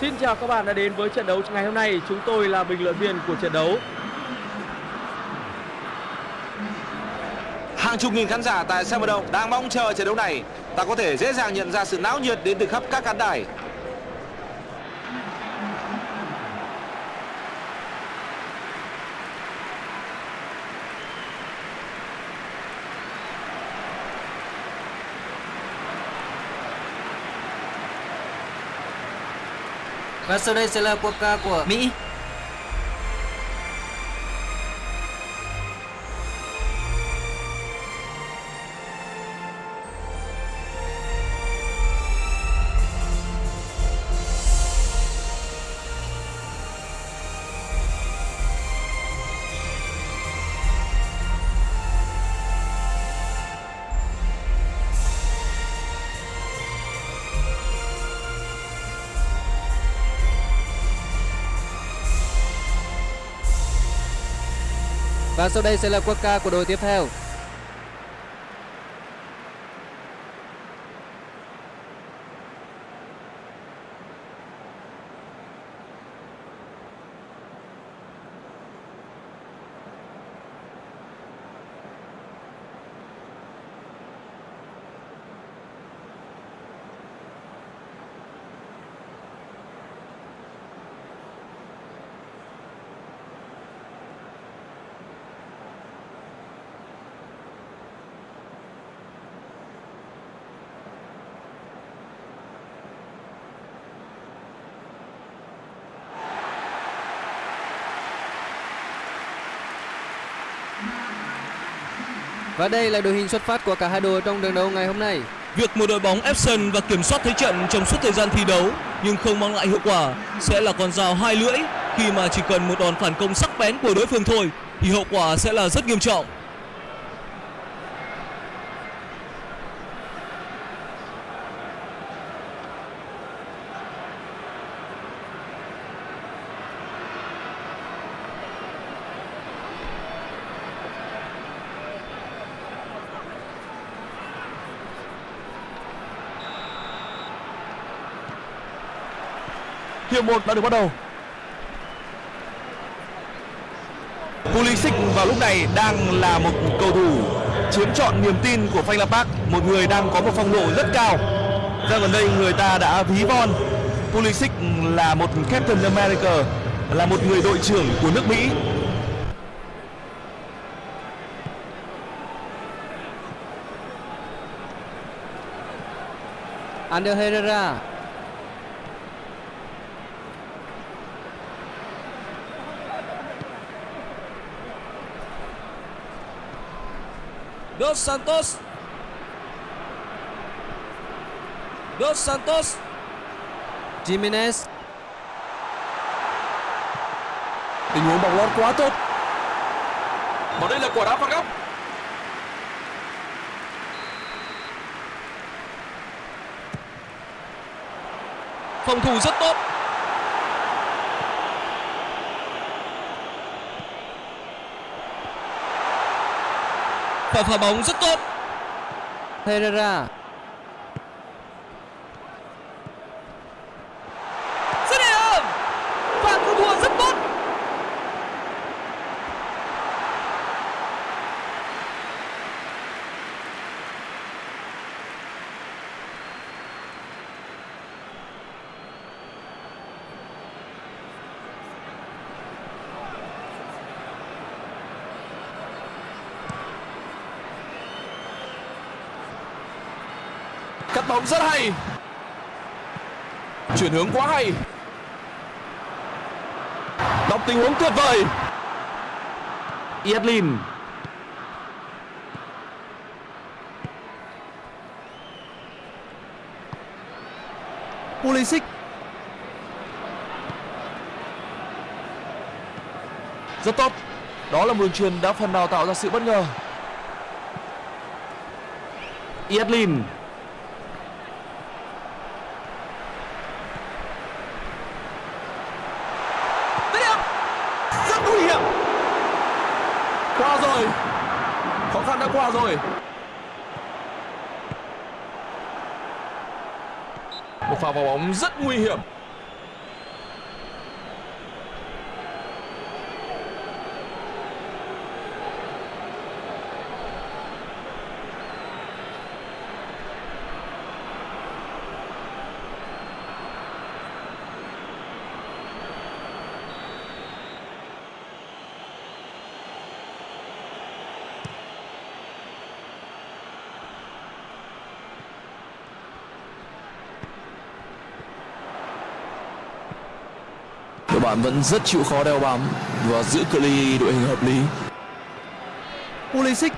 Xin chào các bạn đã đến với trận đấu ngày hôm nay. Chúng tôi là bình luận viên của trận đấu. Hàng chục nghìn khán giả tại sân vận động đang mong chờ trận đấu này. Ta có thể dễ dàng nhận ra sự náo nhiệt đến từ khắp các khán đài. Và sau đây sẽ là quốc ca à, của Mỹ. Và sau đây sẽ là quốc ca của đội tiếp theo. Và đây là đội hình xuất phát của cả hai đội trong trận đấu ngày hôm nay. Việc một đội bóng ép sân và kiểm soát thế trận trong suốt thời gian thi đấu nhưng không mang lại hiệu quả sẽ là con dao hai lưỡi khi mà chỉ cần một đòn phản công sắc bén của đối phương thôi thì hậu quả sẽ là rất nghiêm trọng. Hiệp 1 đã được bắt đầu. Pulisic vào lúc này đang là một cầu thủ chiếm trọn niềm tin của Frank Park, một người đang có một phong độ rất cao. Ra gần đây người ta đã ví von Pulisic là một Captain America, là một người đội trưởng của nước Mỹ. Ander Herrera. Dos Santos. Dos Santos. Jimenez. Tình huống bóng lót quá tốt. Và đây là quả đá phạt góc. Phòng thủ rất tốt. Và phá bóng rất tốt. Herrera. Dứt điểm. Và cứu thua rất tốt. Cắt bóng rất hay. Chuyển hướng quá hay. Đọc tình huống tuyệt vời. Yedlin Pulisic. Rất tốt. Đó là một đường truyền đã phần nào tạo ra sự bất ngờ. Yedlin Dứt điểm. Rất nguy hiểm. Qua rồi. Khó rồi. Một pha vào bóng rất nguy hiểm. Bạn vẫn rất chịu khó đeo bám và giữ cự ly đội hình hợp lý. Pulisic.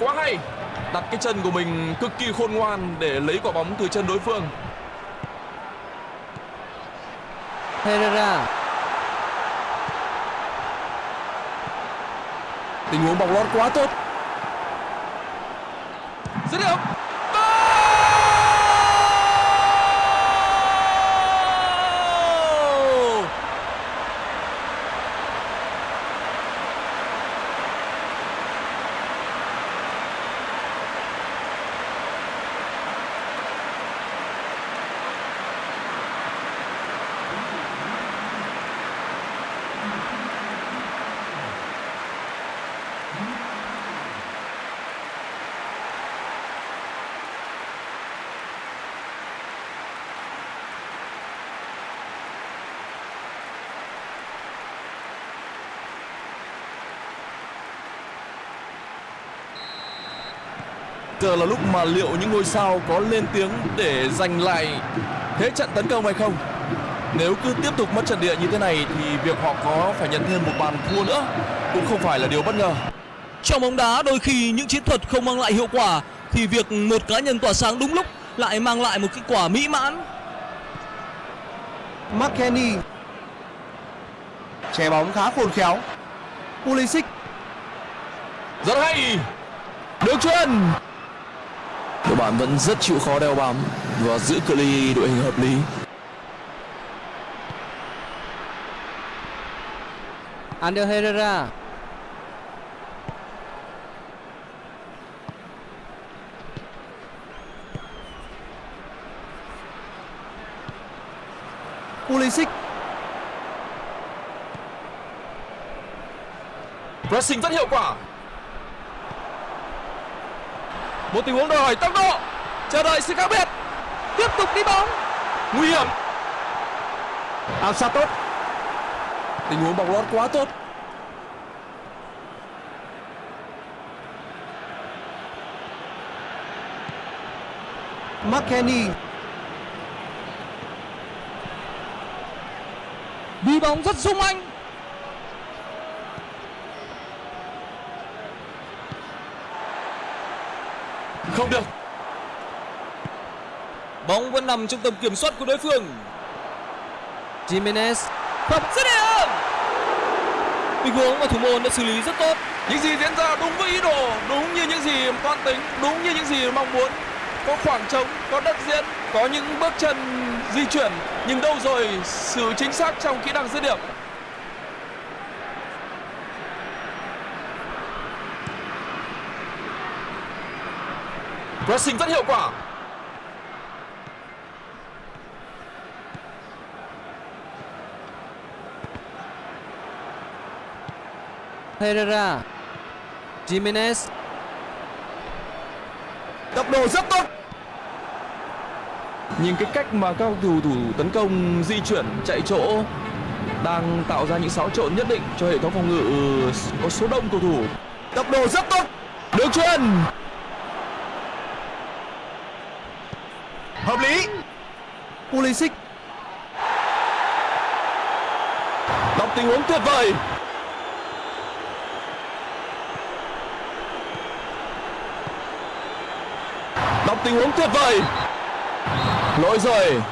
Quá hay. Đặt cái chân của mình cực kỳ khôn ngoan để lấy quả bóng từ chân đối phương. Herrera. Tình huống bóng lót quá tốt dứt điểm Goal! Giờ là lúc mà liệu những ngôi sao có lên tiếng để giành lại thế trận tấn công hay không? Nếu cứ tiếp tục mất trận địa như thế này thì việc họ có phải nhận thêm một bàn thua nữa cũng không phải là điều bất ngờ. Trong bóng đá đôi khi những chiến thuật không mang lại hiệu quả thì việc một cá nhân tỏa sáng đúng lúc lại mang lại một kết quả mỹ mãn. McKennie Che bóng khá khôn khéo Pulisic Rất hay Được chuyền đội bạn vẫn rất chịu khó đeo bám và giữ cự ly đội hình hợp lý. Ander Herrera. Pulisic. Pressing rất hiệu quả Một tình huống đòi hỏi tốc độ. Chờ đợi sự khác biệt. Tiếp tục đi bóng. Nguy hiểm. Áp sát tốt. Tình huống bóng lót quá tốt. McKennie Đi bóng rất sung anh. Không được Bóng vẫn nằm trong tầm kiểm soát của đối phương. Jimenez Phẩm dứt điểm. Tình huống mà thủ môn đã xử lý rất tốt. Những gì diễn ra đúng với ý đồ Đúng như những gì toan tính Đúng như những gì mong muốn Có khoảng trống, có đất diễn Có những bước chân di chuyển Nhưng đâu rồi sự chính xác trong kỹ năng dứt điểm Pressing rất hiệu quả Herrera Jimenez Tốc độ rất tốt Nhìn cái cách mà các cầu thủ thủ tấn công di chuyển chạy chỗ đang tạo ra những xáo trộn nhất định cho hệ thống phòng ngự có số đông cầu thủ. Tốc độ rất tốt. Được chuyền. Hợp lý. Pulisic. Đọc tình huống tuyệt vời. Đọc tình huống tuyệt vời. Lỗi rồi.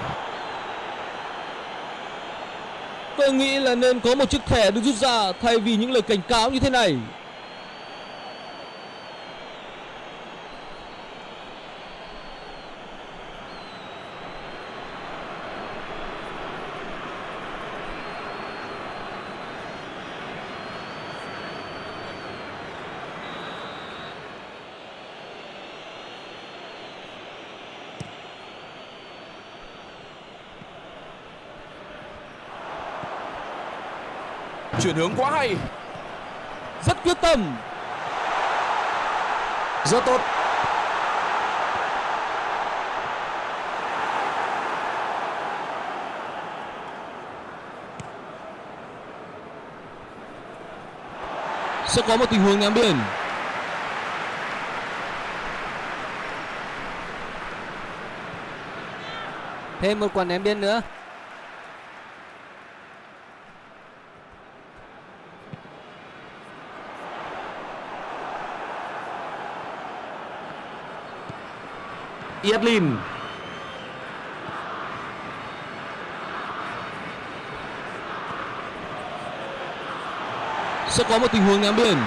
Tôi nghĩ là nên có một chiếc thẻ được rút ra thay vì những lời cảnh cáo như thế này. Chuyển hướng quá hay. Rất quyết tâm. Rất tốt. Sẽ có một tình huống ném biển. Thêm một quả ném biên nữa. Yedlin. Sẽ có một tình huống ném biển.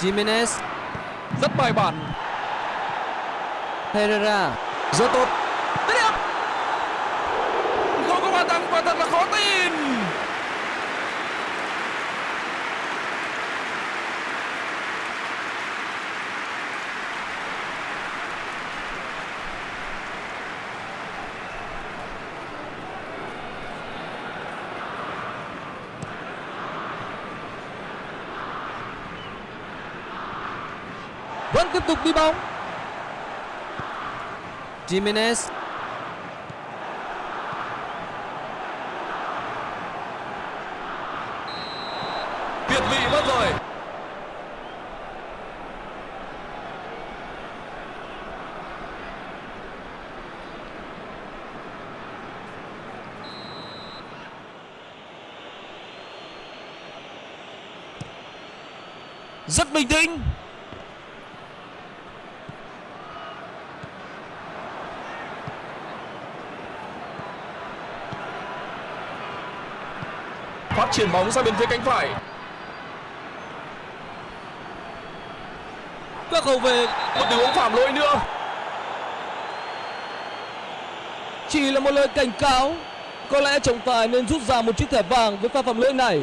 Jimenez, Rất bài bản, Herrera, rất tốt. Tiếp điểm. Không có bàn thắng và thật là khó tin. Vẫn tiếp tục đi bóng. Jimenez, Việt vị mất rồi. Rất bình tĩnh. Triển bóng sang bên phía cánh phải. Các hậu vệ Một tình huống phạm lỗi nữa. chỉ là một lời cảnh cáo. Có lẽ trọng tài nên rút ra một chiếc thẻ vàng với pha phạm lỗi này.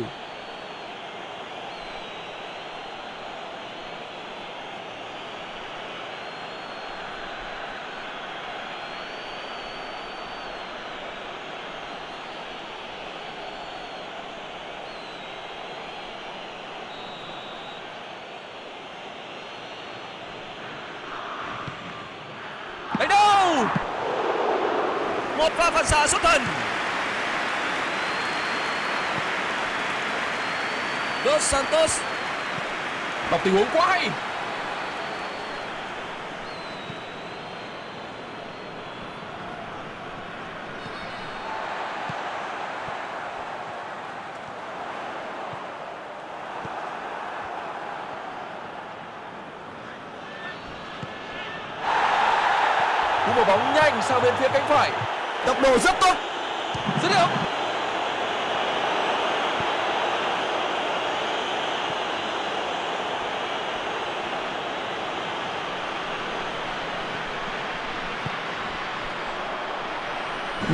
Đấy đâu? Một pha phản xạ xuất thần. Dos Santos Đọc tình huống quá hay. Cú mở bóng nhanh sang bên phía cánh phải. Độ rất tốt. Dứt điểm.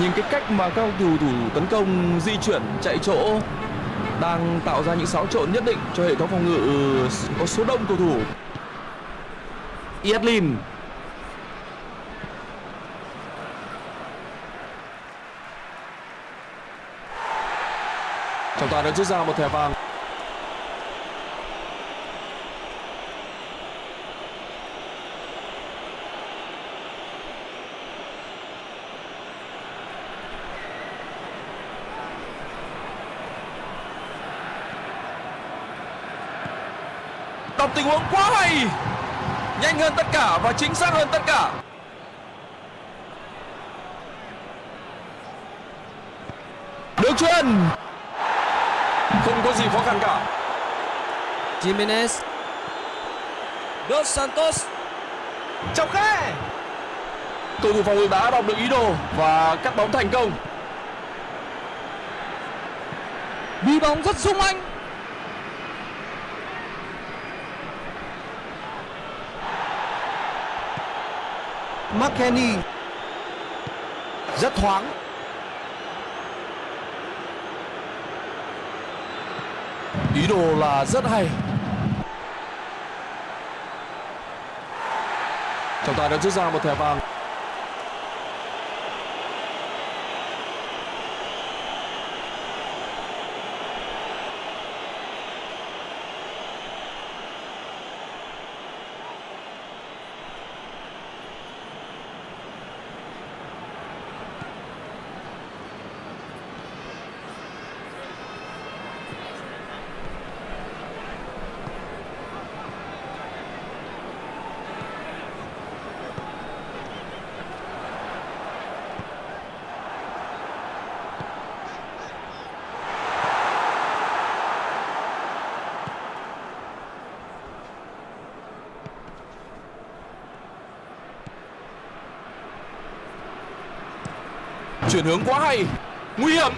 Nhìn cái cách mà các cầu thủ tấn công di chuyển chạy chỗ đang tạo ra những xáo trộn nhất định cho hệ thống phòng ngự có số đông cầu thủ. Yedlin đã rút ra một thẻ vàng. Đọc tình huống quá hay, Nhanh hơn tất cả và chính xác hơn tất cả Đường truyền không có gì khó khăn cả. Jimenez, Dos Santos. Trong khe Cầu thủ phòng ngự đã đọc được ý đồ Và cắt bóng thành công. Đi bóng rất sung anh. McKennie. Rất thoáng Ý đồ là rất hay. Trọng tài đã rút ra một thẻ vàng. Chuyển hướng quá hay. Nguy hiểm.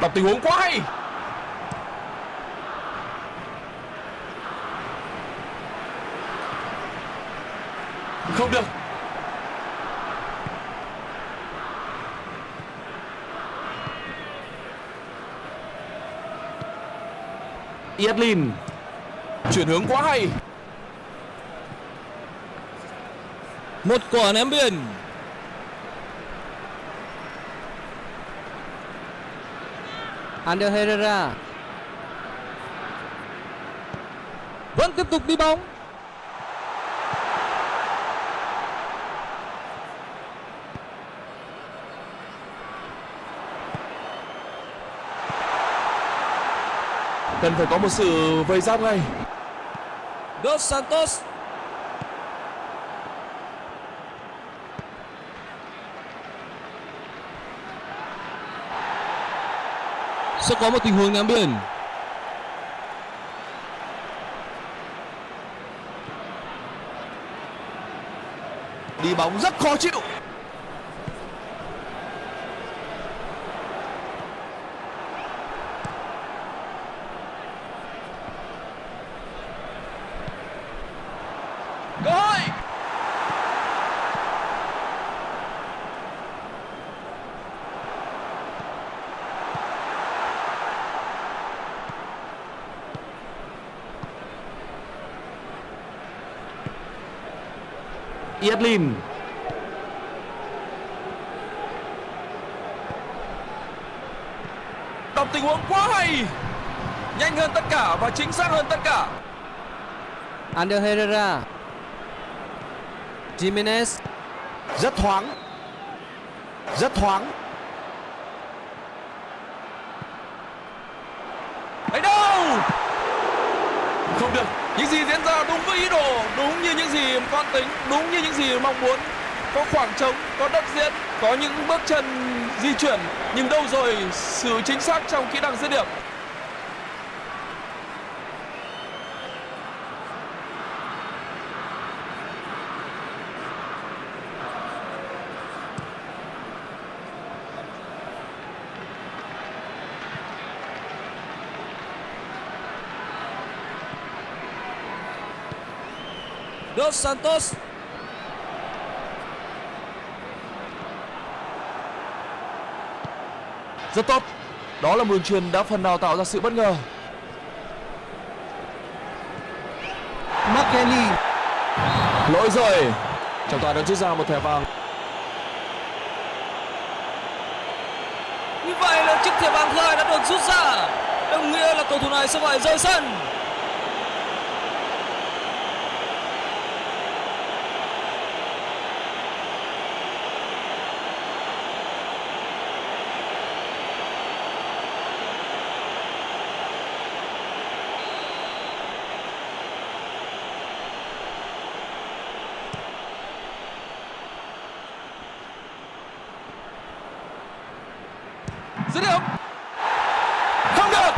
Đọc tình huống quá hay. Không được. Yedlin chuyển hướng quá hay Một quả ném biên. Ander Herrera Vẫn tiếp tục đi bóng. cần phải có một sự vây giáp ngay Dos Santos. Sẽ có một tình huống ném biên. đi bóng rất khó chịu cơ hội Yedlin. Đọc tình huống quá hay nhanh hơn tất cả và chính xác hơn tất cả. Ander Herrera. Jimenez. Rất thoáng. Rất thoáng. Ấy đâu? Không được những gì diễn ra đúng với ý đồ, đúng như những gì con tính, đúng như những gì mong muốn. Có khoảng trống, có đất diễn, có những bước chân di chuyển. Nhưng đâu rồi sự chính xác trong kỹ năng dứt điểm? Dos Santos. rất tốt đó là một đường truyền đã phần nào tạo ra sự bất ngờ McKennie lỗi rồi trọng tài đã rút ra một thẻ vàng Như vậy là chiếc thẻ vàng thứ hai đã được rút ra. Đồng nghĩa là cầu thủ này sẽ phải rời sân. dứt điểm không được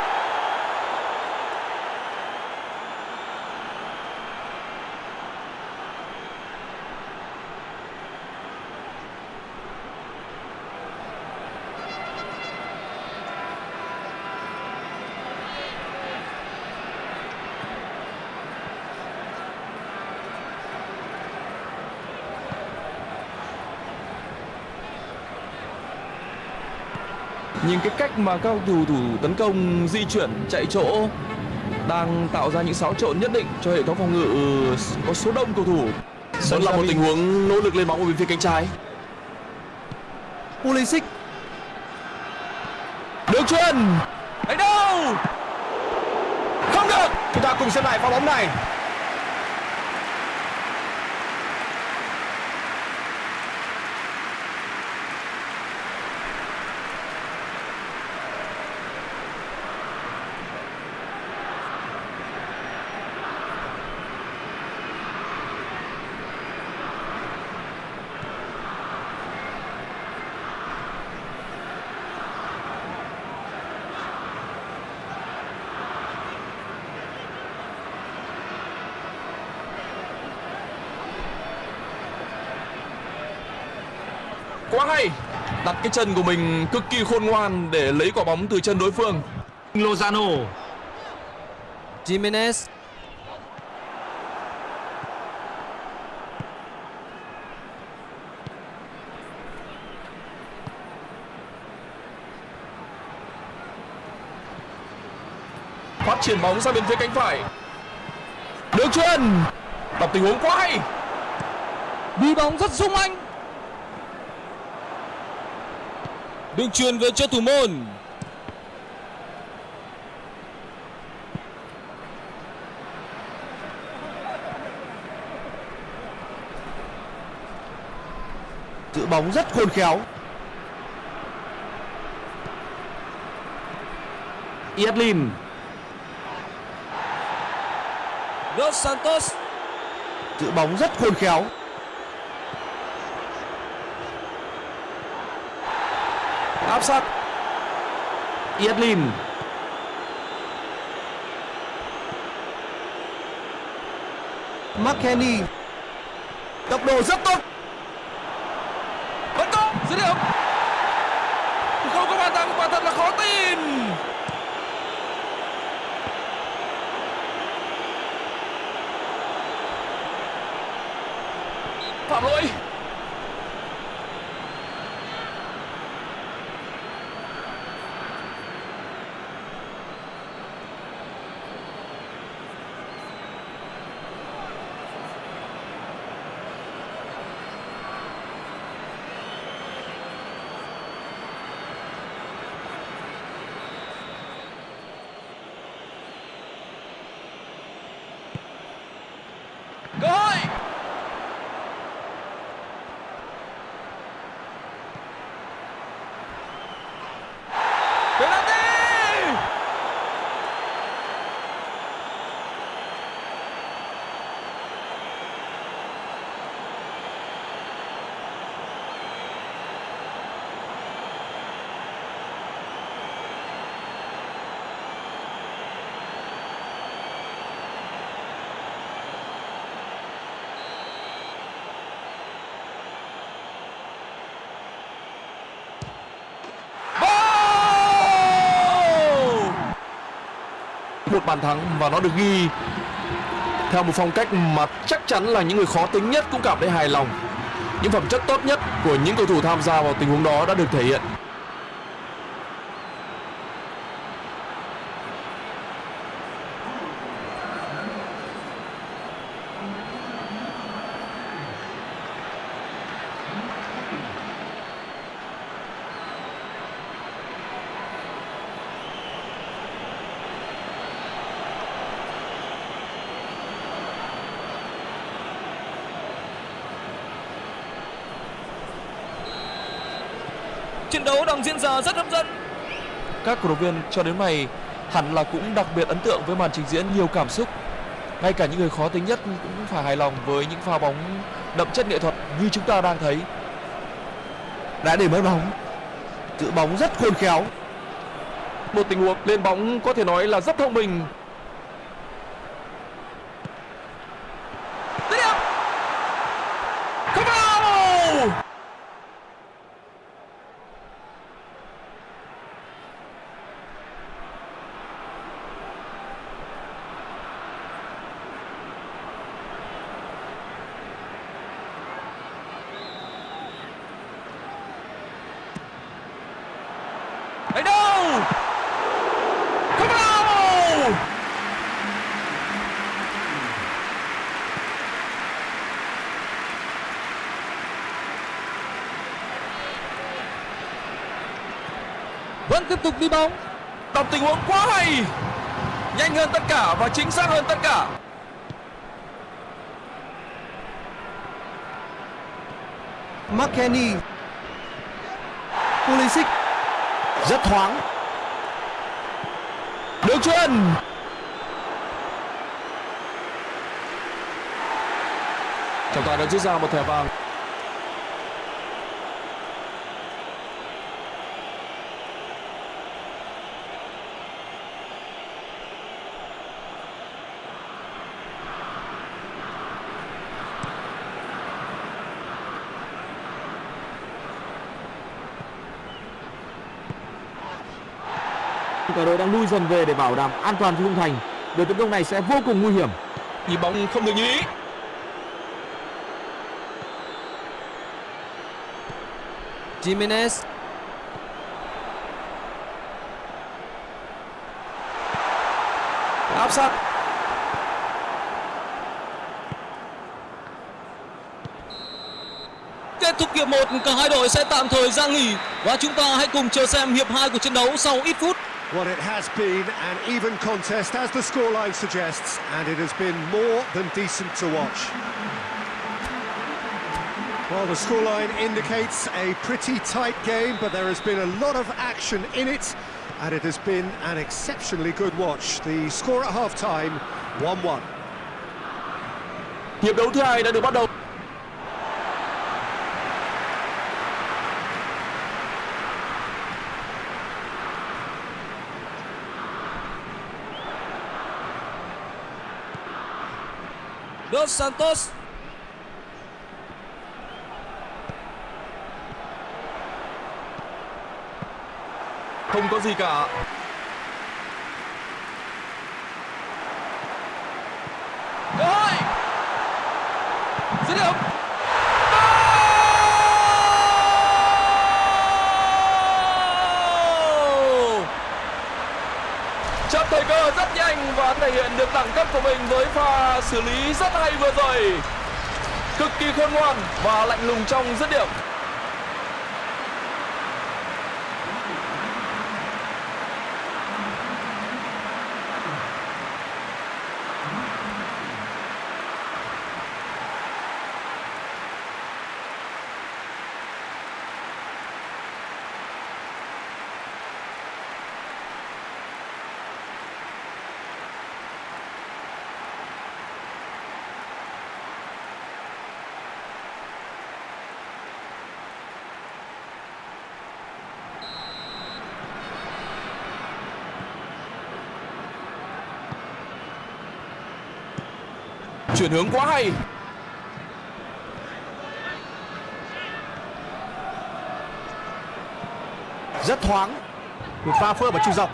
nhìn cái cách mà các cầu thủ thủ tấn công di chuyển chạy chỗ đang tạo ra những xáo trộn nhất định cho hệ thống phòng ngự có số đông cầu thủ. Vẫn là một tình huống nỗ lực lên bóng ở bên phía cánh trái. Pulisic. Đường truyền ấy đâu? Không được. Chúng ta cùng xem lại pha bóng này cái chân của mình cực kỳ khôn ngoan Để lấy quả bóng từ chân đối phương. Lozano. Jimenez. Phát triển bóng sang bên phía cánh phải. Đường chuyền Đọc tình huống quá hay. Đi bóng rất sung anh đường truyền về cho thủ môn. Giữ bóng rất khôn khéo. Yedlin. Dos Santos. Giữ bóng rất khôn khéo Áp sát. Yedlin. McKennie. Tốc độ rất tốt. Vẫn có dứt điểm Không có bàn thắng quả thật là khó tin Phạm lỗi cơ hội penalty Goal! Một bàn thắng và nó được ghi. Theo một phong cách mà chắc chắn là những người khó tính nhất cũng cảm thấy hài lòng. Những phẩm chất tốt nhất của những cầu thủ tham gia vào tình huống đó đã được thể hiện trận diễn ra rất hấp dẫn. Các cổ động viên cho đến này hẳn là cũng đặc biệt ấn tượng với màn trình diễn nhiều cảm xúc. Ngay cả những người khó tính nhất cũng phải hài lòng với những pha bóng đậm chất nghệ thuật như chúng ta đang thấy. Đã để mất bóng. Giữ bóng rất khôn khéo. Một tình huống lên bóng có thể nói là rất thông minh Dứt điểm. Không vào Đánh đâu Không vào vẫn tiếp tục đi bóng. Đọc tình huống quá hay Nhanh hơn tất cả và chính xác hơn tất cả. McKennie. Pulisic. Rất thoáng. Đường chuyền Trọng tài đã rút ra một thẻ vàng cả đội đang lui dần về để bảo đảm an toàn cho khung thành. Đội tấn công này sẽ vô cùng nguy hiểm. Nhịp bóng không được như ý. Jimenez. Áp sát. Kết thúc hiệp 1, cả hai đội sẽ tạm thời ra nghỉ. Và chúng ta hãy cùng chờ xem hiệp 2 của trận đấu sau ít phút. Well, it has been an even contest, as the scoreline suggests, and it has been more than decent to watch. Well, the scoreline indicates a pretty tight game, but there has been a lot of action in it, and it has been an exceptionally good watch. The score at half-time, 1-1. hiệp đấu thứ hai đã được bắt đầu Dos Santos. Không có gì cả cơ hội dứt điểm Goal! chấp thời cơ rất nhanh và thể hiện được đẳng cấp của mình với pha xử lý rất hay vừa rồi. Cực kỳ khôn ngoan và lạnh lùng trong dứt điểm. Chuyển hướng quá hay Rất thoáng. Một pha phơ và chui dọc.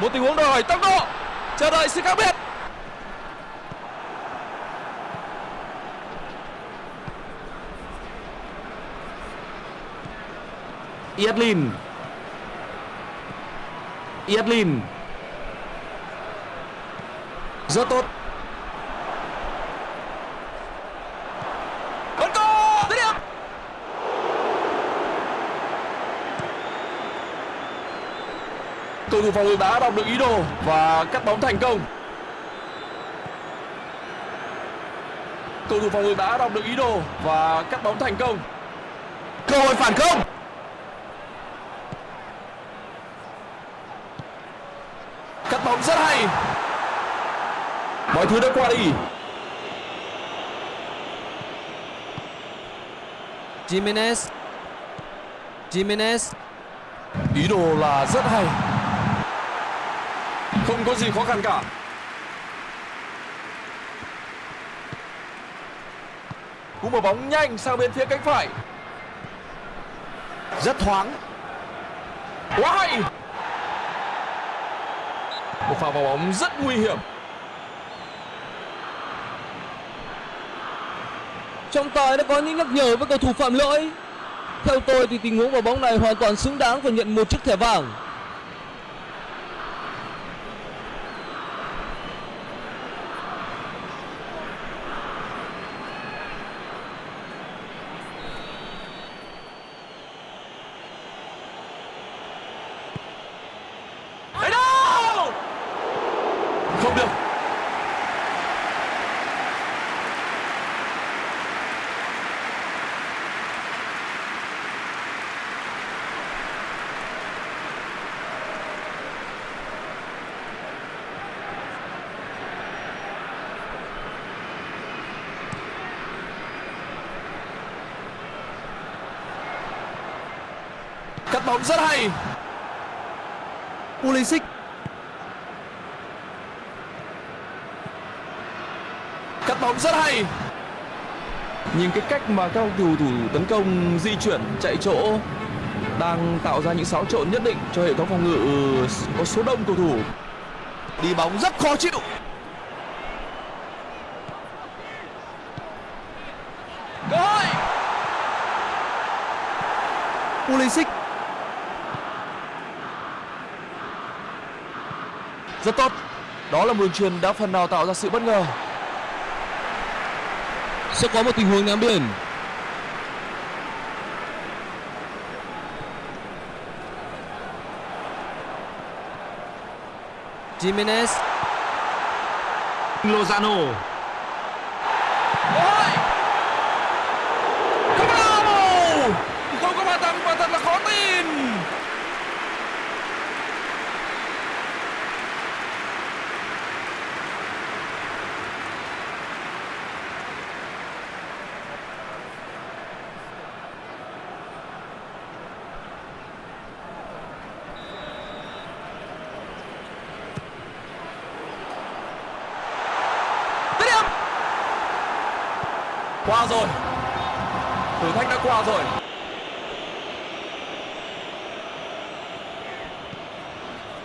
một tình huống đòi hỏi tốc độ chờ đợi sự khác biệt Yedlin. Yedlin. Rất tốt. Cầu thủ phòng ngự đã đọc được ý đồ và cắt bóng thành công. Cầu thủ phòng ngự đã đọc được ý đồ và cắt bóng thành công. Cơ hội phản công cắt bóng rất hay mọi thứ đã qua đi. Jimenez. Jimenez. Ý đồ là rất hay. Không có gì khó khăn cả. Cú mở bóng nhanh sang bên phía cánh phải. Rất thoáng. quá hay. Một pha vào bóng rất nguy hiểm Trọng tài đã có những nhắc nhở với cầu thủ phạm lỗi. Theo tôi thì tình huống vào bóng này hoàn toàn xứng đáng và nhận một chiếc thẻ vàng. Đấy đâu không được cắt bóng rất hay. Pulisic. Cắt bóng rất hay. Nhìn cái cách mà các cầu thủ tấn công di chuyển chạy chỗ đang tạo ra những xáo trộn nhất định cho hệ thống phòng ngự có số đông cầu thủ. Đi bóng rất khó chịu. Cơ hội. Pulisic rất tốt. Đó là một đường truyền đã phần nào tạo ra sự bất ngờ. Sẽ có một tình huống ném biển. Jimenez. Lozano Bravo! Không có bàn thắng và thật là khó tin. Dứt điểm. Qua rồi. Rồi.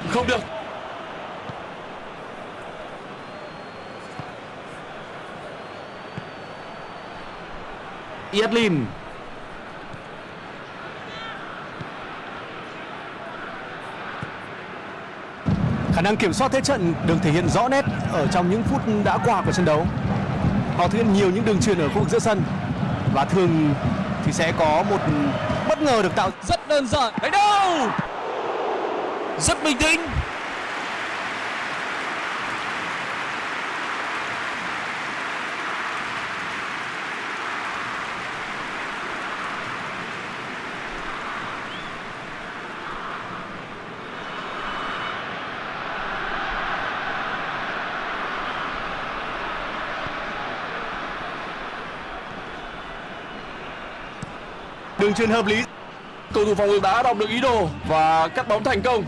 Không được. Yedlin Khả năng kiểm soát thế trận được thể hiện rõ nét ở trong những phút đã qua của trận đấu. Họ thực hiện nhiều những đường truyền ở khu vực giữa sân và thường sẽ có một bất ngờ được tạo Rất đơn giản. Đánh đâu? Rất bình tĩnh. Đường truyền hợp lý. Cầu thủ phòng ngự đã đọc được ý đồ và cắt bóng thành công.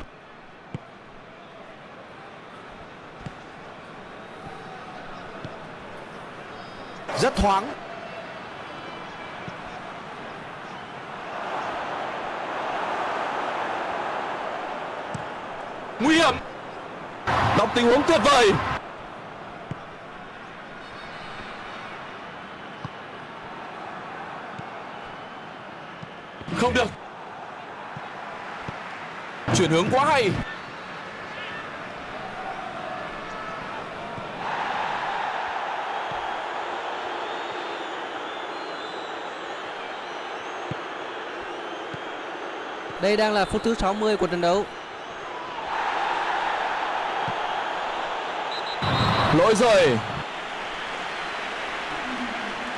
rất thoáng Nguy hiểm. Đọc tình huống tuyệt vời. Không được. Chuyển hướng quá hay. Đây đang là phút thứ 60 của trận đấu Lỗi rồi.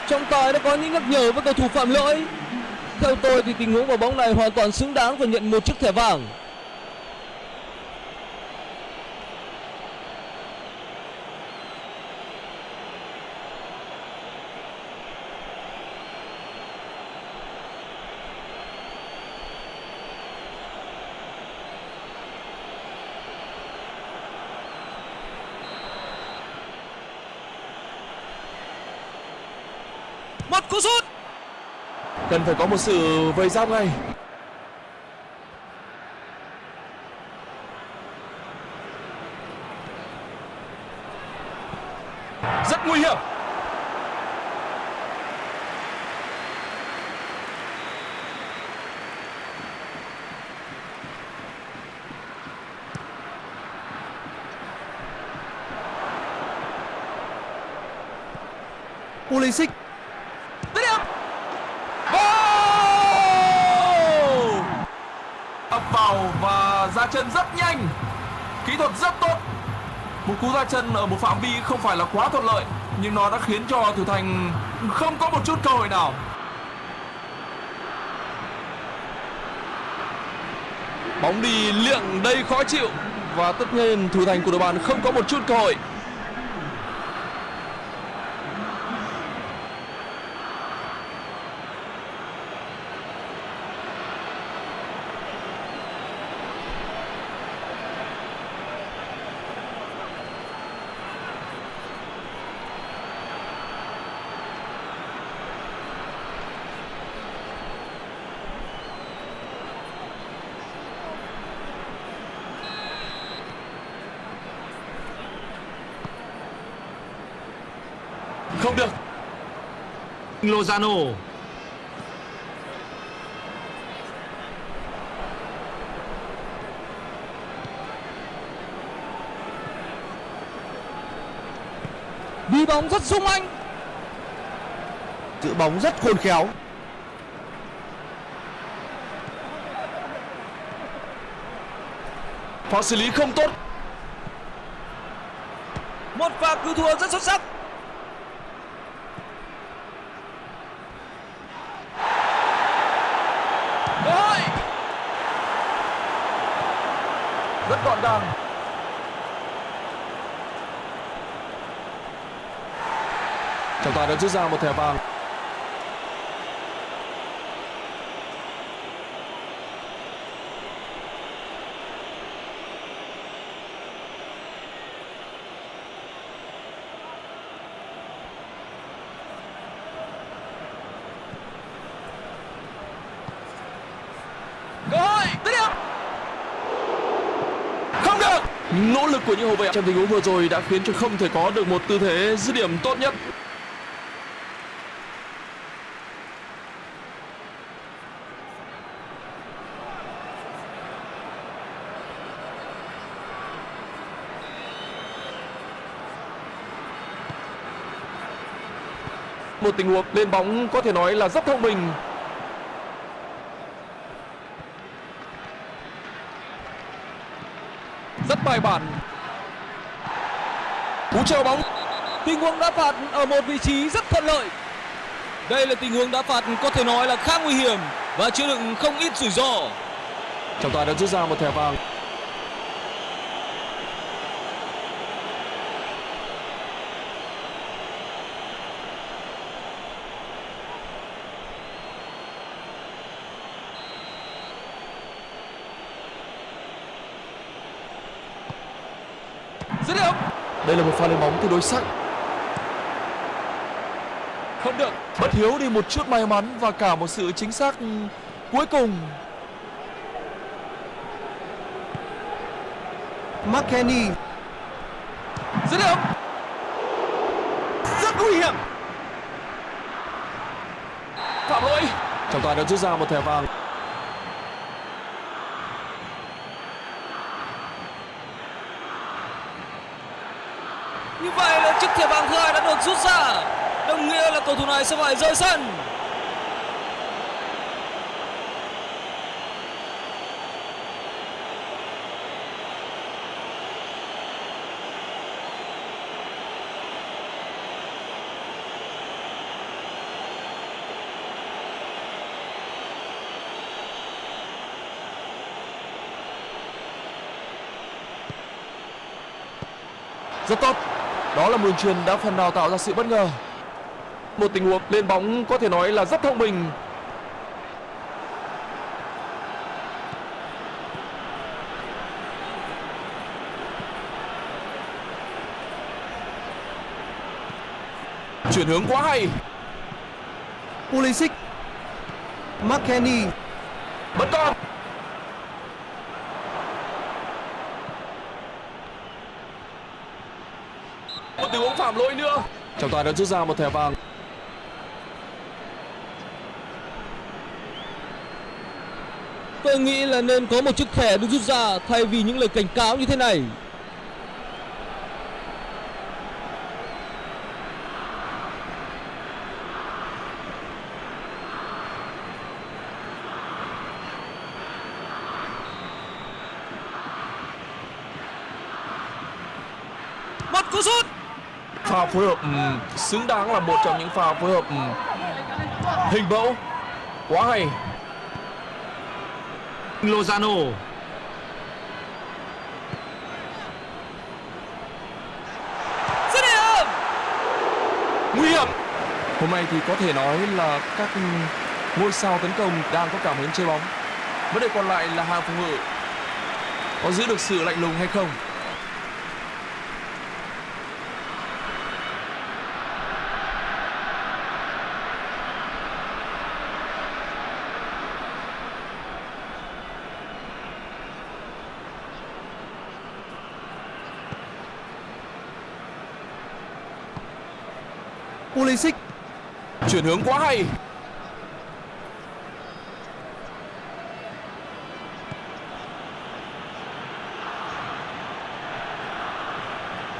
Trọng tài đã có những nhắc nhở với cầu thủ phạm lỗi. Theo tôi thì tình huống vào bóng này hoàn toàn xứng đáng và nhận một chiếc thẻ vàng. Một cú sút. Cần phải có một sự vây giáp ngay. Rất nguy hiểm. Pulisic Dứt điểm. Vô! Ập vào và ra chân rất nhanh. Kỹ thuật rất tốt. Một cú ra chân ở một phạm vi không phải là quá thuận lợi, nhưng nó đã khiến cho Thủ Thành không có một chút cơ hội nào. Bóng đi liệng đây khó chịu, và tất nhiên Thủ Thành của đội bạn không có một chút cơ hội. Không được. Lozano đi bóng rất sung anh giữ bóng rất khôn khéo Pha xử lý không tốt. một pha cứu thua rất xuất sắc Cơ hội. Rất gọn gàng. Trọng tài đã rút ra một thẻ vàng. nỗ lực của những hậu vệ trong tình huống vừa rồi đã khiến cho không thể có được một tư thế dứt điểm tốt nhất một tình huống lên bóng có thể nói là rất thông minh. Rất bài bản. Cú treo bóng. Tình huống đá phạt ở một vị trí rất thuận lợi. Đây là tình huống đá phạt có thể nói là khá nguy hiểm và chứa đựng không ít rủi ro. Trọng tài đã rút ra một thẻ vàng dứt điểm đây là một pha lên bóng tương đối sắc không được. Bất hiếu đi một chút may mắn và cả một sự chính xác cuối cùng. McKennie dứt điểm. Rất nguy hiểm. Phạm lỗi trọng tài đã rút ra một thẻ vàng như vậy là chiếc thẻ vàng thứ hai đã được rút ra. Đồng nghĩa là cầu thủ này sẽ phải rời sân. Rất tốt đó là Mường truyền đã phần nào tạo ra sự bất ngờ. Một tình huống lên bóng có thể nói là rất thông minh. Chuyển hướng quá hay. Pulisic, McKennie vẫn còn một tình huống phạm lỗi nữa trọng tài đã rút ra một thẻ vàng. Tôi nghĩ là nên có một chiếc thẻ được rút ra thay vì những lời cảnh cáo như thế này một cú sút pha phối hợp xứng đáng là một trong những pha phối hợp hình mẫu. Quá hay. Lozano. Dứt điểm nguy hiểm. Hôm nay thì có thể nói là các ngôi sao tấn công đang có cảm hứng chơi bóng. Vấn đề còn lại là hàng phòng ngự. Có giữ được sự lạnh lùng hay không Pulisic Chuyển hướng quá hay.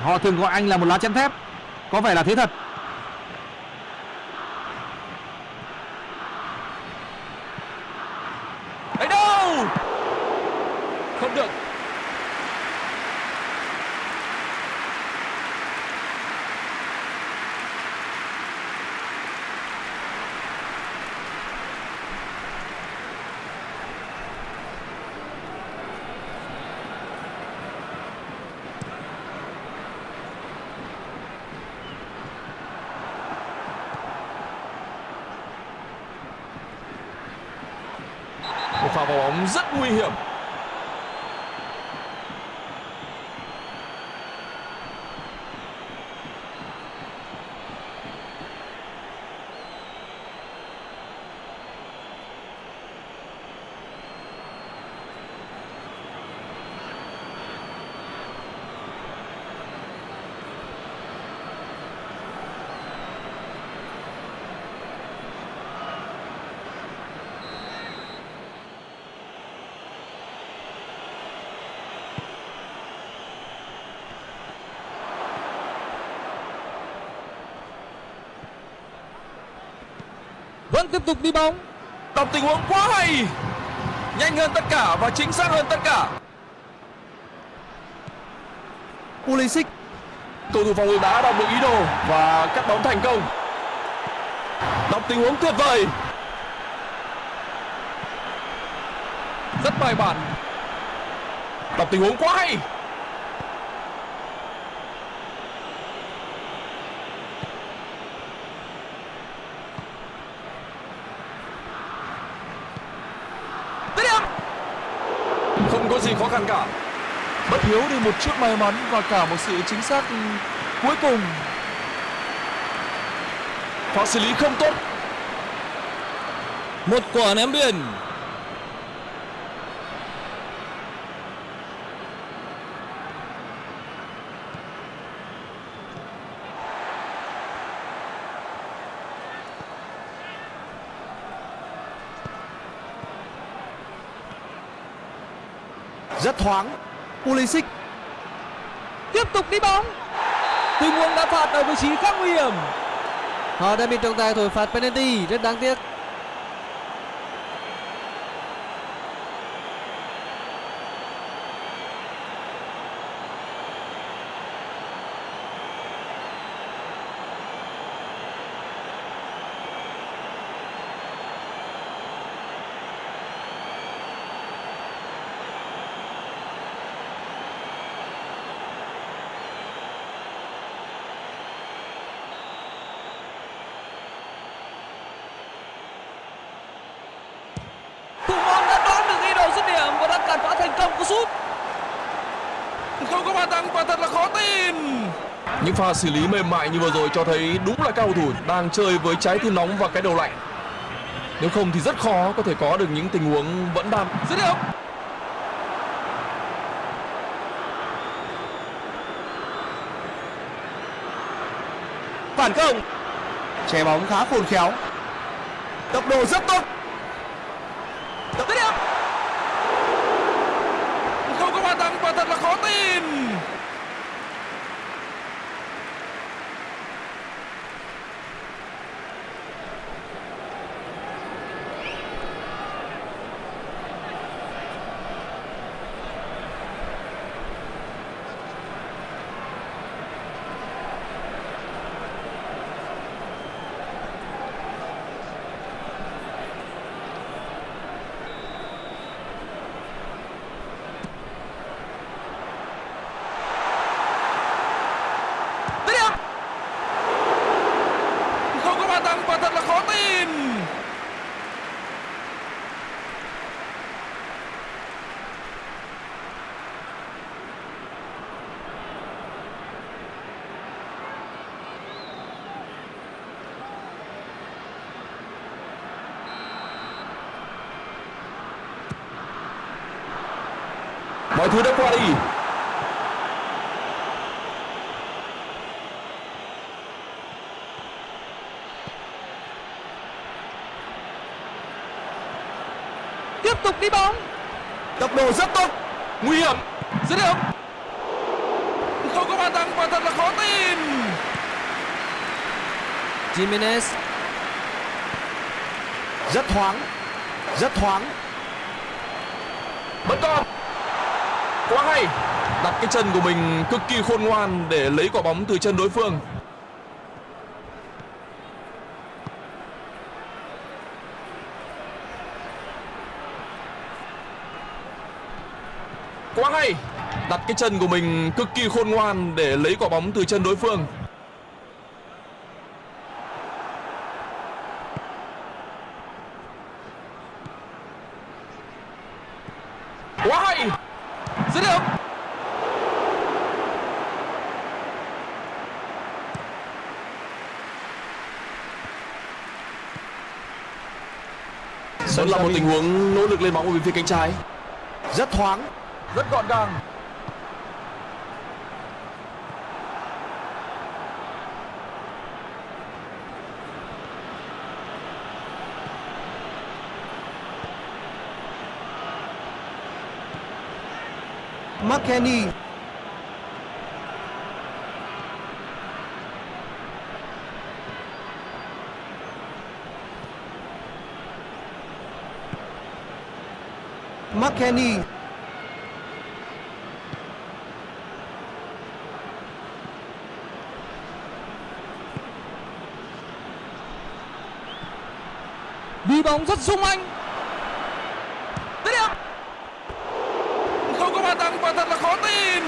Họ thường gọi anh là một lá chắn thép. Có vẻ là thế thật. Ấy đâu? Không được. Một pha vào bóng tiếp tục đi bóng. Đọc tình huống quá hay. Nhanh hơn tất cả và chính xác hơn tất cả. Pulisic Cầu thủ phòng ngự đã đọc được ý đồ và cắt bóng thành công. Đọc tình huống tuyệt vời. Rất bài bản. Đọc tình huống quá hay. Dứt điểm. Không có gì khó khăn cả. Bất hiếu đi một chút may mắn và cả một sự chính xác cuối cùng. Pha xử lý không tốt. Một quả ném biên. Rất thoáng. Pulisic Tiếp tục đi bóng. Tình huống đã phạt ở vị trí khá nguy hiểm. Họ đã bị trọng tài thổi phạt penalty, rất đáng tiếc. Thủ môn đã đoán được ý đồ dứt điểm và đã cản phá thành công cú sút. Không có bàn thắng quả thật là khó tin. Những pha xử lý mềm mại như vừa rồi cho thấy đúng là cao thủ đang chơi với trái tim nóng và cái đầu lạnh. Nếu không thì rất khó có thể có được những tình huống vẫn đan. Dứt điểm. phản công. Che bóng khá khôn khéo. Tốc độ rất tốt. Dứt điểm. Không có bàn thắng quả thật là khó tin. thứ đã qua đi tiếp tục đi bóng. Tốc độ rất tốt nguy hiểm rất điểm không có bàn thắng và thật là khó tin. Jimenez. Rất thoáng rất thoáng. Quá hay. Đặt cái chân của mình cực kỳ khôn ngoan để lấy quả bóng từ chân đối phương. Quá hay. Đặt cái chân của mình cực kỳ khôn ngoan để lấy quả bóng từ chân đối phương quá hay dứt điểm đó là một tình huống nỗ lực lên bóng ở bên phía cánh trái. Rất thoáng. rất gọn gàng. McKennie McKennie đi bóng rất sung anh dứt điểm không có bàn thắng và thật là khó tin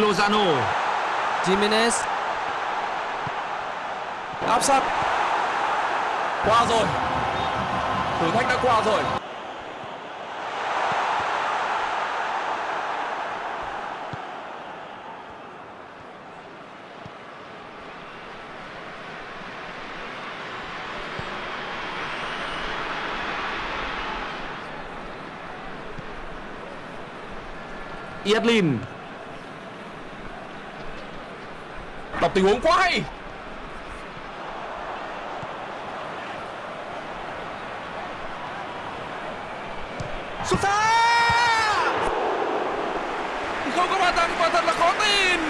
Lozano. Jimenez áp sát qua rồi thử thách đã qua rồi Yedlin. đọc tình huống quá hay xuất xa không có bàn thắng và thật là khó tin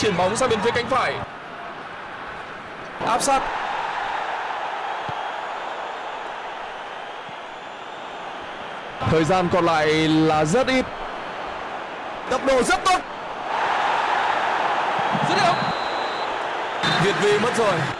chuyển bóng sang bên phía cánh phải. Áp sát. Thời gian còn lại là rất ít. Tốc độ rất tốt. Dứt điểm. Việt vị mất rồi.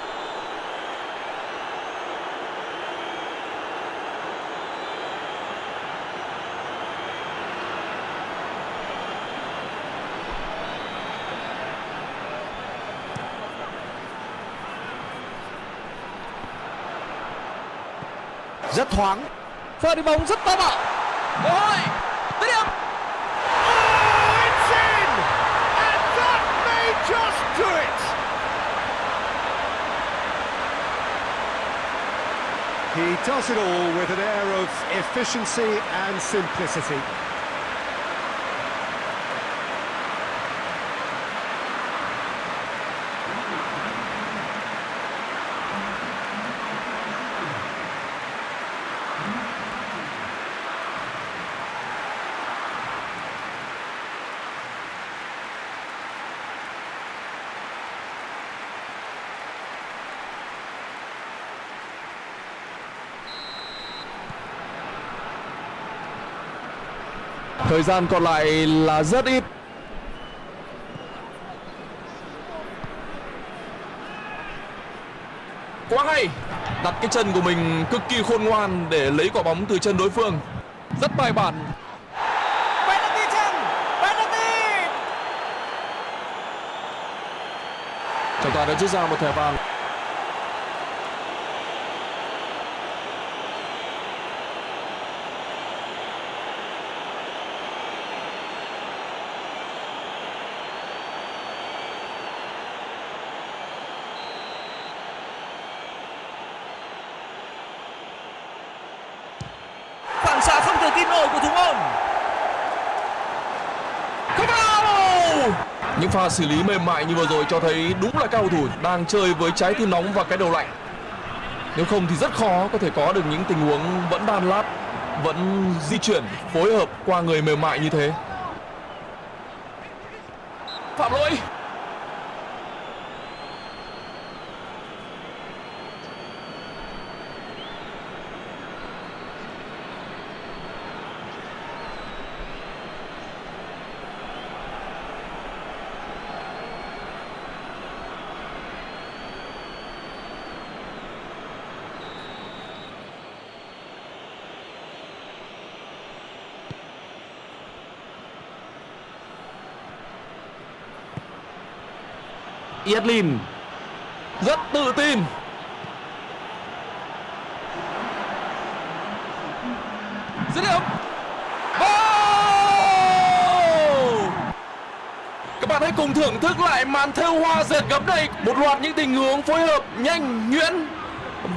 Rất thoáng. pha đi bóng rất táo bạo cơ hội dứt điểm Oh, it's in! And that may just do it! He does it all with an air of efficiency and simplicity. Thời gian còn lại là rất ít. Quá hay. Đặt cái chân của mình cực kỳ khôn ngoan để lấy quả bóng từ chân đối phương. Rất bài bản. penalty chăng penalty Trọng tài đã rút ra một thẻ vàng. phản xạ không thể tin nổi của thủ môn Không vào! Những pha xử lý mềm mại như vừa rồi cho thấy đúng là cao thủ đang chơi với trái tim nóng và cái đầu lạnh. Nếu không thì rất khó có thể có được những tình huống vẫn đan lát, vẫn di chuyển, phối hợp qua người mềm mại như thế. Phạm lỗi! Yedlin Rất tự tin. Dứt điểm. Các bạn hãy cùng thưởng thức lại màn thêu hoa dệt gấm đây Một loạt những tình huống phối hợp nhanh, nhuyễn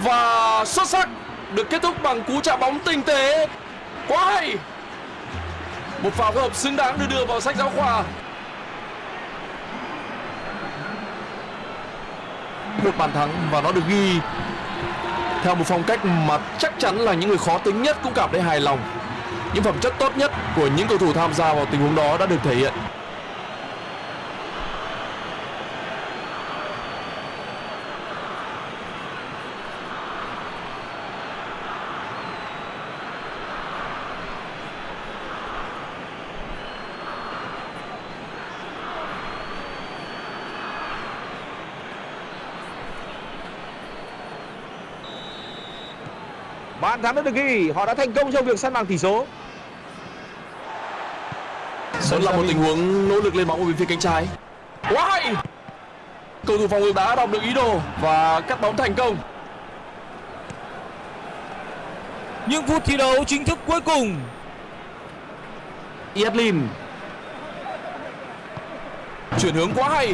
và xuất sắc được kết thúc bằng cú chạm bóng tinh tế. Quá hay! Một pha phối hợp xứng đáng được đưa vào sách giáo khoa. Một bàn thắng và nó được ghi theo một phong cách mà chắc chắn là những người khó tính nhất cũng cảm thấy hài lòng. Những phẩm chất tốt nhất của những cầu thủ tham gia vào tình huống đó đã được thể hiện. Bàn thắng đã được ghi Họ đã thành công trong việc săn bằng tỷ số Đó là một tình huống nỗ lực lên bóng ở bên phía cánh trái. Quá hay! Cầu thủ phòng ngự đã đọc được ý đồ và cắt bóng thành công. những phút thi đấu chính thức cuối cùng Yedlin Chuyển hướng quá hay.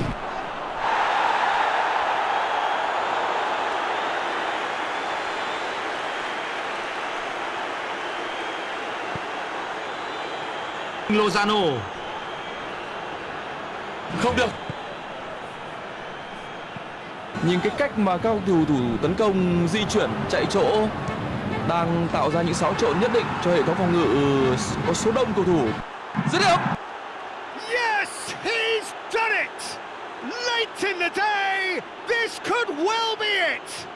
Lozano Không được. Nhìn cái cách mà các cầu thủ tấn công di chuyển chạy chỗ đang tạo ra những xáo trộn nhất định cho hệ thống phòng ngự có số đông cầu thủ. Dứt điểm. Yes, he's done it! Late in the day, this could well be it!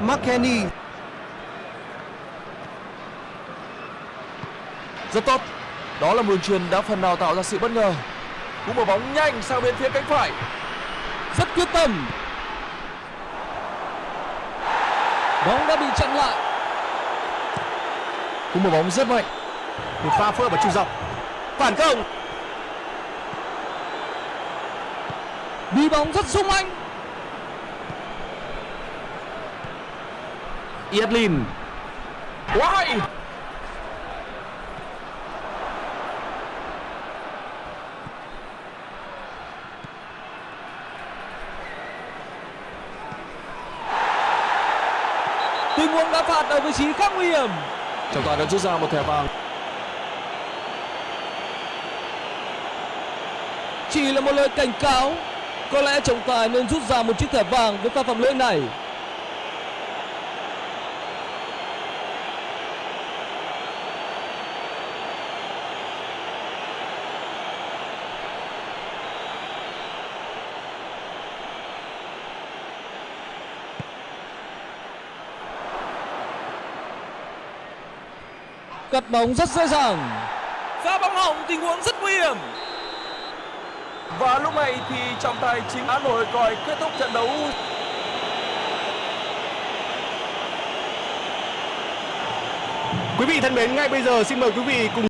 McKenny Rất tốt. Đó là một đường truyền đã phần nào tạo ra sự bất ngờ. Cú mở bóng nhanh sang bên phía cánh phải. rất quyết tâm bóng đã bị chặn lại Cú mở bóng rất mạnh. một pha phối và trung dọc Phản công đi bóng rất sung anh Yedlin Quá hay. tình huống đá phạt ở vị trí khá nguy hiểm Trọng tài đã rút ra một thẻ vàng. chỉ là một lời cảnh cáo có lẽ trọng tài nên rút ra một chiếc thẻ vàng với pha phạm lỗi này cắt bóng rất dễ dàng pha bóng hỏng tình huống rất nguy hiểm Và lúc này thì trọng tài chính đã nổi còi kết thúc trận đấu. Quý vị thân mến, ngay bây giờ xin mời quý vị cùng